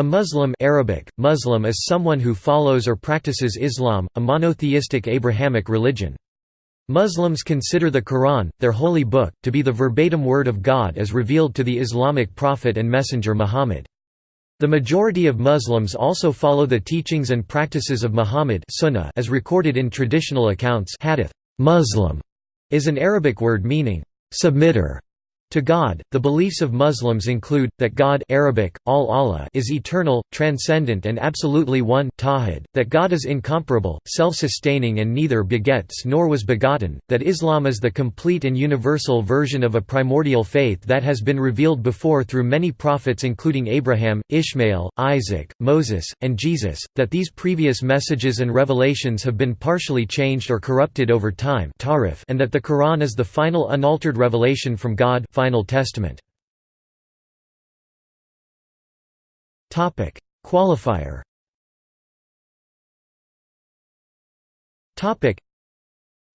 A Muslim Arabic, Muslim is someone who follows or practices Islam, a monotheistic Abrahamic religion. Muslims consider the Quran, their holy book, to be the verbatim word of God as revealed to the Islamic prophet and messenger Muhammad. The majority of Muslims also follow the teachings and practices of Muhammad sunnah as recorded in traditional accounts hadith. Muslim is an Arabic word meaning, submitter, to God, the beliefs of Muslims include, that God Arabic, al Allah is eternal, transcendent and absolutely one tawhid, that God is incomparable, self-sustaining and neither begets nor was begotten, that Islam is the complete and universal version of a primordial faith that has been revealed before through many prophets including Abraham, Ishmael, Isaac, Moses, and Jesus, that these previous messages and revelations have been partially changed or corrupted over time and that the Quran is the final unaltered revelation from God Final Testament. Topic: Qualifier. Topic: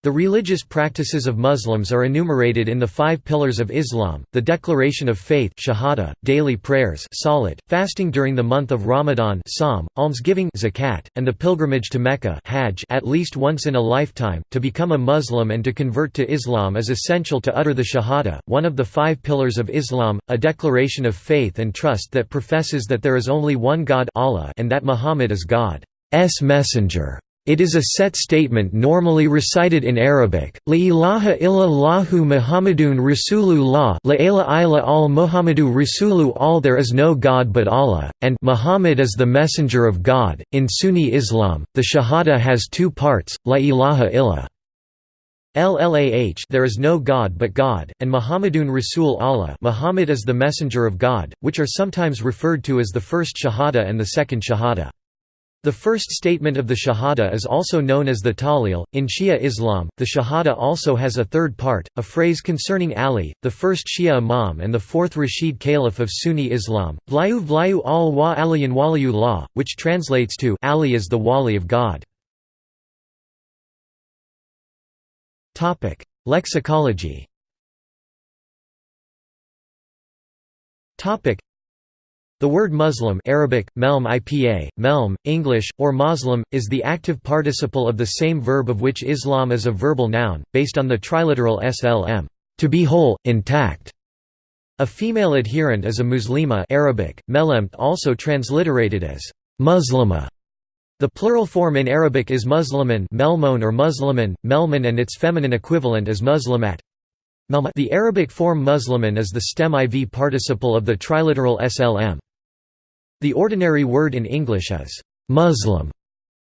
the religious practices of Muslims are enumerated in the five pillars of Islam, the declaration of faith shahada, daily prayers salat, fasting during the month of Ramadan sawm, almsgiving zakat, and the pilgrimage to Mecca hajj at least once in a lifetime. To become a Muslim and to convert to Islam is essential to utter the shahada, one of the five pillars of Islam, a declaration of faith and trust that professes that there is only one God Allah and that Muhammad is God's messenger. It is a set statement normally recited in Arabic, La ilaha illallahu Muhammadun Rasulullah La ilaha al Muhammadu Rasulu all there is no God but Allah, and Muhammad is the messenger of God. In Sunni Islam, the Shahada has two parts, La ilaha illa. LLAH there is no God but God, and Muhammadun Rasul Allah Muhammad is the messenger of God, which are sometimes referred to as the first Shahada and the second Shahada. The first statement of the Shahada is also known as the Tahlil. In Shia Islam, the Shahada also has a third part, a phrase concerning Ali, the first Shia Imam and the fourth Rashid Caliph of Sunni Islam, Vlayu Vlayu al wa aliyan waliyullah, which translates to Ali is the Wali of God. Lexicology the word Muslim Arabic, melm ipa, melm, English, or Muslim, is the active participle of the same verb of which Islam is a verbal noun, based on the triliteral slm to be whole, intact. A female adherent is a muslima Arabic, melemt also transliterated as muslima. The plural form in Arabic is musliman melmon or musliman, melman and its feminine equivalent is muslimat. The Arabic form musliman is the stem iv participle of the triliteral slm. The ordinary word in English is «Muslim».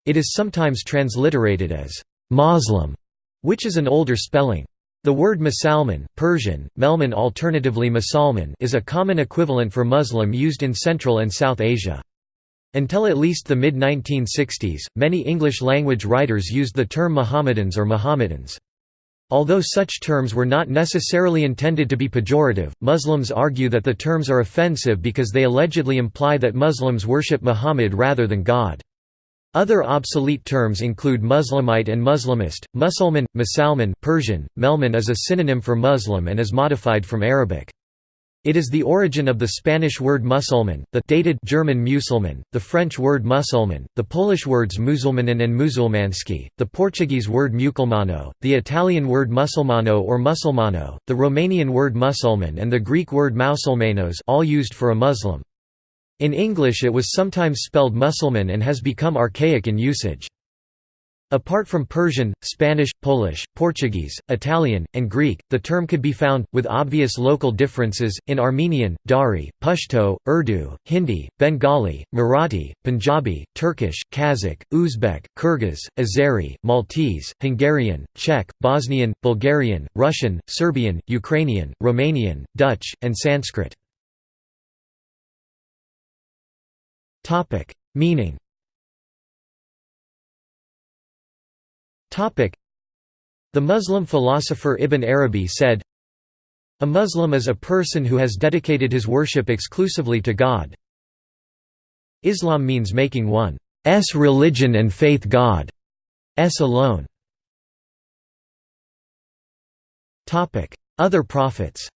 It is sometimes transliterated as «Moslem», which is an older spelling. The word Musalman, Persian, Melman alternatively Musalman is a common equivalent for Muslim used in Central and South Asia. Until at least the mid-1960s, many English-language writers used the term Mohammedans or Mohammedans. Although such terms were not necessarily intended to be pejorative, Muslims argue that the terms are offensive because they allegedly imply that Muslims worship Muhammad rather than God. Other obsolete terms include Muslimite and Muslimist, Musulman, Musalman Persian, Melman is a synonym for Muslim and is modified from Arabic. It is the origin of the Spanish word musulman, the dated German Musulman, the French word musulman, the Polish words musulmanin and musulmanski, the Portuguese word muculmano, the Italian word musulmano or musulmano, the Romanian word musulman and the Greek word mausulmanos all used for a Muslim. In English it was sometimes spelled musulman and has become archaic in usage. Apart from Persian, Spanish, Polish, Portuguese, Italian, and Greek, the term could be found, with obvious local differences, in Armenian, Dari, Pashto, Urdu, Hindi, Bengali, Marathi, Punjabi, Turkish, Kazakh, Uzbek, Kyrgyz, Azeri, Maltese, Hungarian, Czech, Bosnian, Bulgarian, Russian, Serbian, Ukrainian, Romanian, Dutch, and Sanskrit. Meaning The Muslim philosopher Ibn Arabi said, A Muslim is a person who has dedicated his worship exclusively to God. Islam means making one's religion and faith God's alone. Other prophets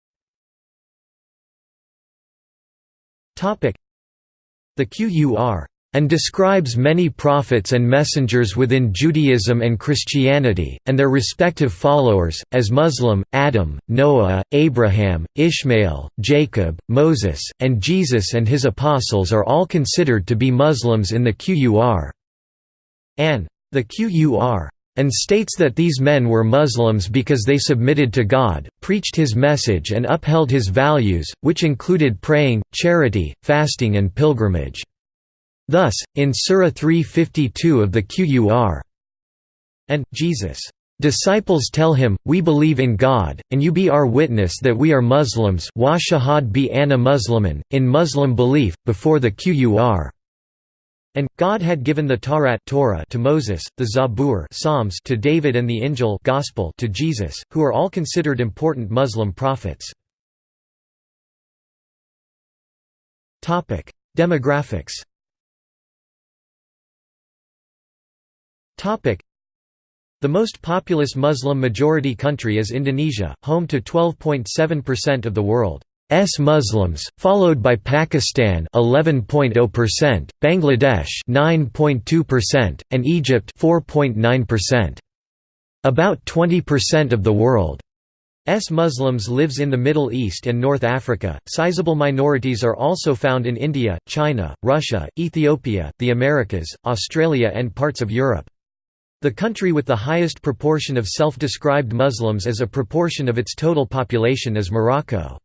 The QUR and describes many prophets and messengers within Judaism and Christianity, and their respective followers, as Muslim, Adam, Noah, Abraham, Ishmael, Jacob, Moses, and Jesus and his apostles are all considered to be Muslims in the QUR. And the QUR and states that these men were Muslims because they submitted to God, preached his message and upheld his values, which included praying, charity, fasting and pilgrimage. Thus, in Surah 352 of the Qur and Jesus Disciples tell him, We believe in God, and you be our witness that we are Muslims wa shahad bi anna Musliman, in Muslim belief, before the Qur. And, God had given the Tawrat Torah to Moses, the Zabur Psalms to David and the Injil Gospel to Jesus, who are all considered important Muslim prophets. Demographics The most populous Muslim-majority country is Indonesia, home to 12.7% of the world's Muslims, followed by Pakistan 11.0%, Bangladesh 9.2%, and Egypt 4.9%. About 20% of the world's Muslims lives in the Middle East and North Africa. Sizable minorities are also found in India, China, Russia, Ethiopia, the Americas, Australia and parts of Europe. The country with the highest proportion of self-described Muslims as a proportion of its total population is Morocco.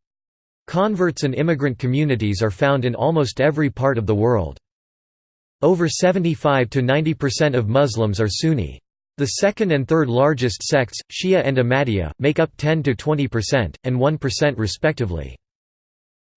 Converts and immigrant communities are found in almost every part of the world. Over 75 to 90% of Muslims are Sunni. The second and third largest sects, Shia and Ahmadiyya, make up 10 to 20%, and 1% respectively.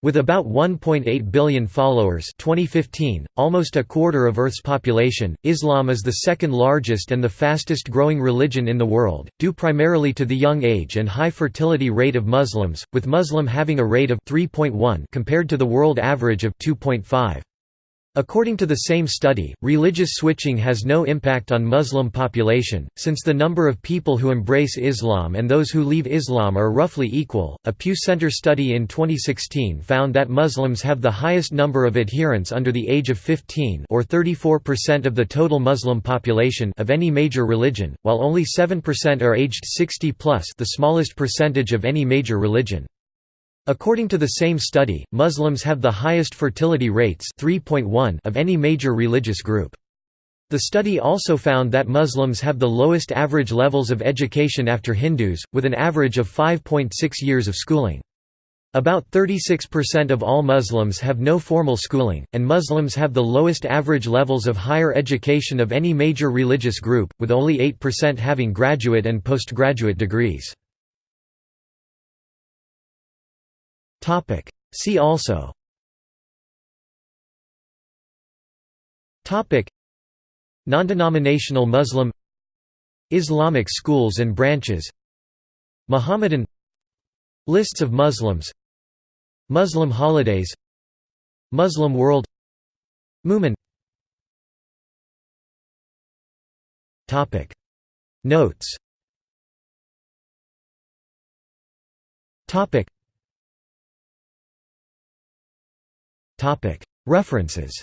With about 1.8 billion followers 2015, almost a quarter of Earth's population, Islam is the second largest and the fastest growing religion in the world, due primarily to the young age and high fertility rate of Muslims, with Muslim having a rate of 3.1 compared to the world average of 2.5. According to the same study, religious switching has no impact on Muslim population, since the number of people who embrace Islam and those who leave Islam are roughly equal. A Pew Center study in 2016 found that Muslims have the highest number of adherents under the age of 15 or 34% of the total Muslim population of any major religion, while only 7% are aged 60 plus, the smallest percentage of any major religion. According to the same study, Muslims have the highest fertility rates 3.1 of any major religious group. The study also found that Muslims have the lowest average levels of education after Hindus, with an average of 5.6 years of schooling. About 36% of all Muslims have no formal schooling, and Muslims have the lowest average levels of higher education of any major religious group, with only 8% having graduate and postgraduate degrees. See also. Non-denominational Muslim. Islamic schools and branches. Muhammadan Lists of Muslims. Muslim holidays. Muslim world. Mu'min. Notes References.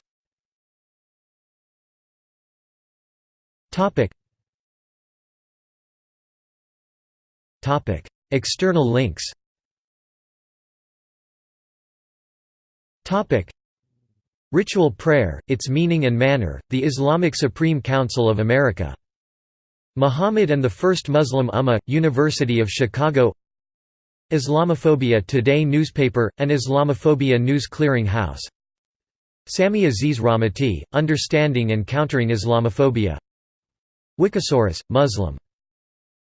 External links. Ritual prayer, its meaning and manner, the Islamic Supreme Council of America. Muhammad and the First Muslim Ummah, University of Chicago Islamophobia Today newspaper, an Islamophobia news clearing house Sami Aziz Rahmati, Understanding and Countering Islamophobia Wikisaurus, Muslim.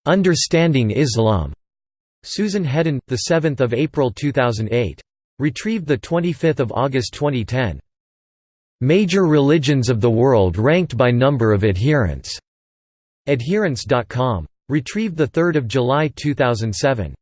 "'Understanding Islam' Susan Headden, 7 April 2008. Retrieved 25 August 2010. "'Major Religions of the World Ranked by Number of Adherents' Adherents.com. Retrieved 3 July 2007.